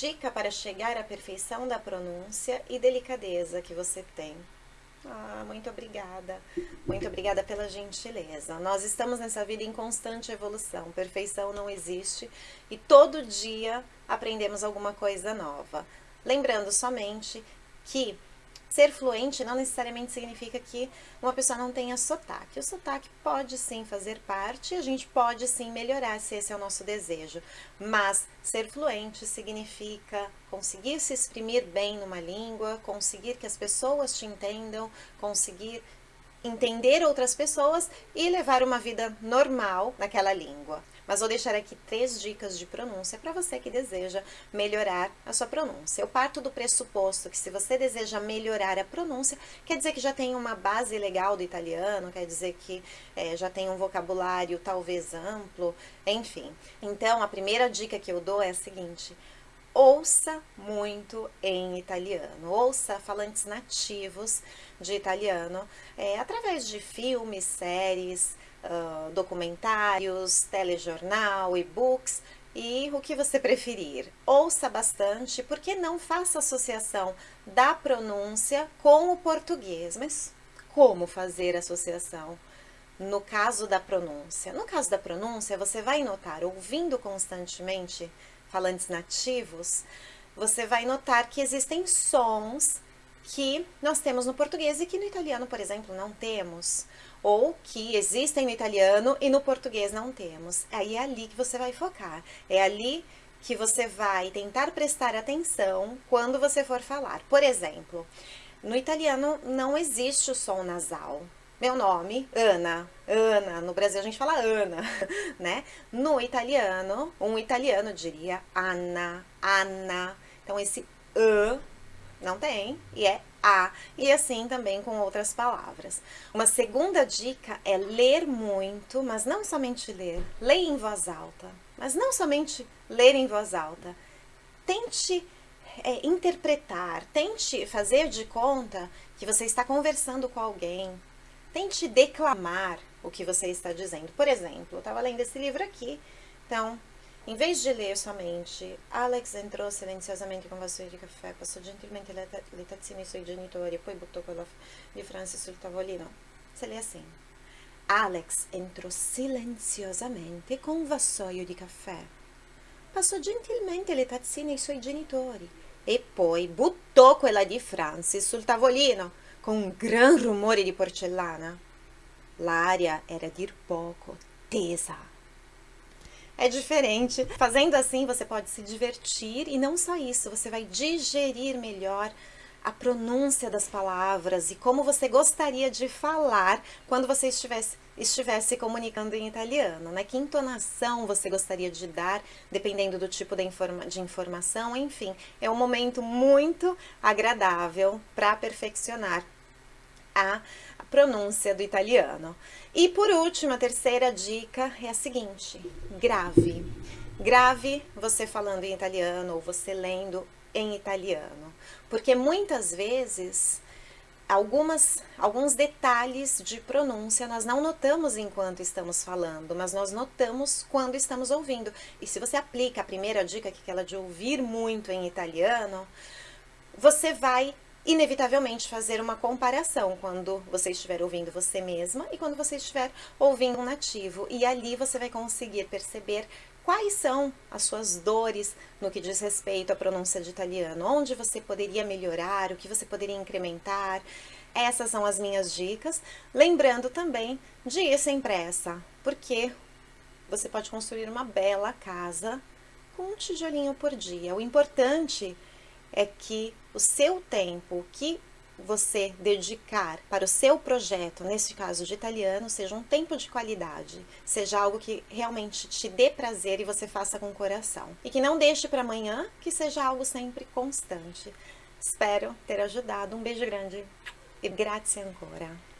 dica para chegar à perfeição da pronúncia e delicadeza que você tem. Ah, muito obrigada. Muito obrigada pela gentileza. Nós estamos nessa vida em constante evolução. Perfeição não existe e todo dia aprendemos alguma coisa nova. Lembrando somente que Ser fluente não necessariamente significa que uma pessoa não tenha sotaque. O sotaque pode sim fazer parte, a gente pode sim melhorar se esse é o nosso desejo. Mas ser fluente significa conseguir se exprimir bem numa língua, conseguir que as pessoas te entendam, conseguir entender outras pessoas e levar uma vida normal naquela língua mas vou deixar aqui três dicas de pronúncia para você que deseja melhorar a sua pronúncia. Eu parto do pressuposto que se você deseja melhorar a pronúncia, quer dizer que já tem uma base legal do italiano, quer dizer que é, já tem um vocabulário talvez amplo, enfim. Então, a primeira dica que eu dou é a seguinte, ouça muito em italiano, ouça falantes nativos de italiano, é, através de filmes, séries, documentários, telejornal, e-books e o que você preferir. Ouça bastante, porque não faça associação da pronúncia com o português. Mas como fazer associação? No caso da pronúncia. No caso da pronúncia, você vai notar, ouvindo constantemente falantes nativos, você vai notar que existem sons que nós temos no português e que no italiano, por exemplo, não temos. Ou que existem no italiano e no português não temos. Aí é ali que você vai focar. É ali que você vai tentar prestar atenção quando você for falar. Por exemplo, no italiano não existe o som nasal. Meu nome, Ana. Ana, no Brasil a gente fala Ana, né? No italiano, um italiano diria Anna, Anna. Então esse A não tem, e é a, e assim também com outras palavras. Uma segunda dica é ler muito, mas não somente ler, leia em voz alta, mas não somente ler em voz alta. Tente é, interpretar, tente fazer de conta que você está conversando com alguém, tente declamar o que você está dizendo. Por exemplo, eu estava lendo esse livro aqui, então em vez de ler somente, Alex entrou silenziosamente com vassoio di caffè, passò gentilmente le, le tazzine ai suoi genitori e poi buttò quella di Francis sul tavolino. Se lê assim. Alex entrò silenziosamente con un vassoio di caffè. Passò gentilmente le tazzine ai suoi genitori e poi buttò quella di Francis sul tavolino con un gran rumore di porcellana. L'aria era a dir poco tesa é diferente. Fazendo assim, você pode se divertir e não só isso, você vai digerir melhor a pronúncia das palavras e como você gostaria de falar quando você estivesse, estivesse comunicando em italiano, né? Que entonação você gostaria de dar, dependendo do tipo de, informa de informação, enfim. É um momento muito agradável para perfeccionar a pronúncia do italiano. E por último, a terceira dica é a seguinte, grave. Grave você falando em italiano ou você lendo em italiano, porque muitas vezes algumas, alguns detalhes de pronúncia nós não notamos enquanto estamos falando, mas nós notamos quando estamos ouvindo. E se você aplica a primeira dica, que é aquela de ouvir muito em italiano, você vai inevitavelmente fazer uma comparação quando você estiver ouvindo você mesma e quando você estiver ouvindo um nativo. E ali você vai conseguir perceber quais são as suas dores no que diz respeito à pronúncia de italiano, onde você poderia melhorar, o que você poderia incrementar. Essas são as minhas dicas. Lembrando também de ir sem pressa, porque você pode construir uma bela casa com um tijolinho por dia. O importante é que o seu tempo que você dedicar para o seu projeto, nesse caso de italiano, seja um tempo de qualidade, seja algo que realmente te dê prazer e você faça com o coração. E que não deixe para amanhã, que seja algo sempre constante. Espero ter ajudado. Um beijo grande e grazie ancora.